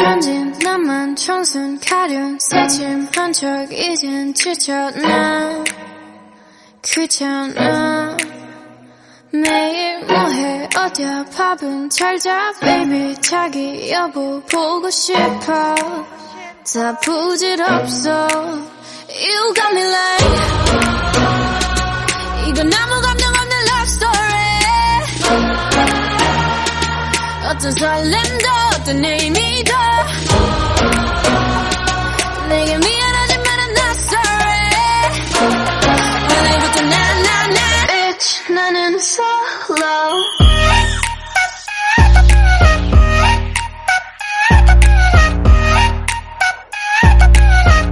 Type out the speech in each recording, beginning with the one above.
천진 나만 청순 가련 새침한 척 이젠 지쳤나? 귀찮아 매일 뭐해? 어디야? 밥은 잘자? Baby 자기 여보 보고 싶어. 다 부질없어. You got me like 어떤 설렘도 어떤 의미도 내게 미안하지만 I'm not sorry 오늘부터 나나나 Bitch 나는 solo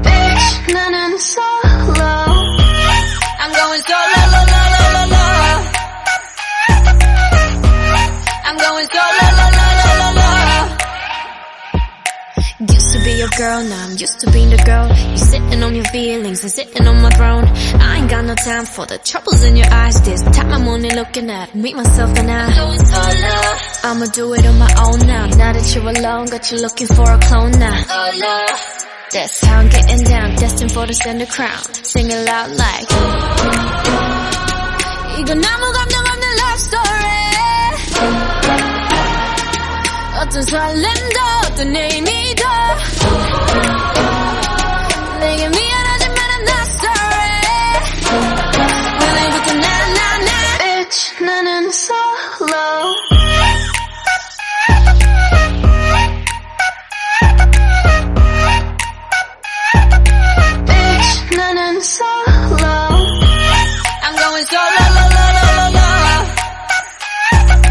Bitch 나는 solo I'm going solo Used to be your girl, now I'm used to being the girl. You sitting on your feelings and sitting on my throne. I ain't got no time for the troubles in your eyes. This time I'm only looking at me, myself, and I. Going solo. I'ma do it on my own now. Now that you're alone, got you looking for a clone now. Solo. That's how I'm getting down, destined for the center crown. Sing it loud like. 이건 아무 감정 없는 love story. 어떤 설렘도 어떤 의미도 내 la, la.